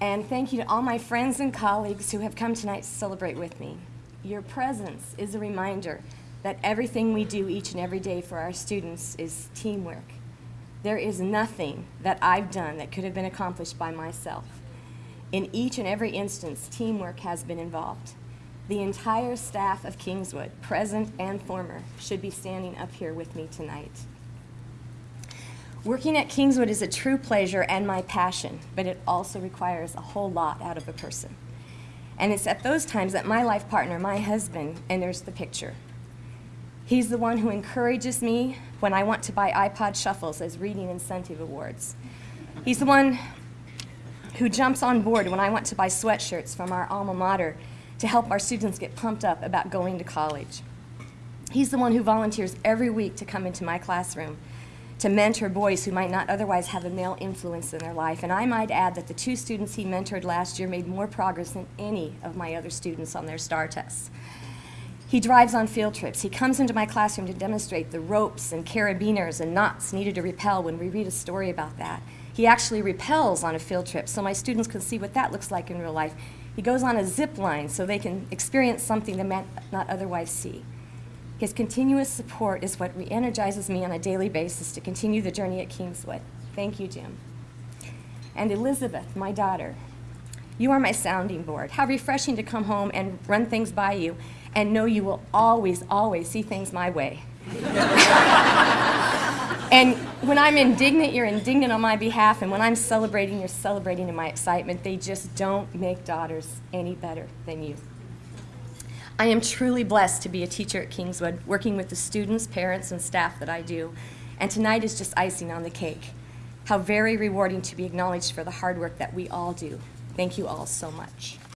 And thank you to all my friends and colleagues who have come tonight to celebrate with me. Your presence is a reminder that everything we do each and every day for our students is teamwork. There is nothing that I've done that could have been accomplished by myself. In each and every instance, teamwork has been involved. The entire staff of Kingswood, present and former, should be standing up here with me tonight. Working at Kingswood is a true pleasure and my passion, but it also requires a whole lot out of a person. And it's at those times that my life partner, my husband, enters the picture. He's the one who encourages me when I want to buy iPod shuffles as reading incentive awards. He's the one who jumps on board when I want to buy sweatshirts from our alma mater to help our students get pumped up about going to college. He's the one who volunteers every week to come into my classroom to mentor boys who might not otherwise have a male influence in their life. And I might add that the two students he mentored last year made more progress than any of my other students on their STAR tests. He drives on field trips. He comes into my classroom to demonstrate the ropes and carabiners and knots needed to rappel when we read a story about that. He actually rappels on a field trip so my students can see what that looks like in real life. He goes on a zip line so they can experience something they might not otherwise see. His continuous support is what re-energizes me on a daily basis to continue the journey at Kingswood. Thank you, Jim. And Elizabeth, my daughter, you are my sounding board. How refreshing to come home and run things by you and know you will always, always see things my way. and when I'm indignant, you're indignant on my behalf, and when I'm celebrating, you're celebrating in my excitement. They just don't make daughters any better than you. I am truly blessed to be a teacher at Kingswood, working with the students, parents, and staff that I do. And tonight is just icing on the cake. How very rewarding to be acknowledged for the hard work that we all do. Thank you all so much.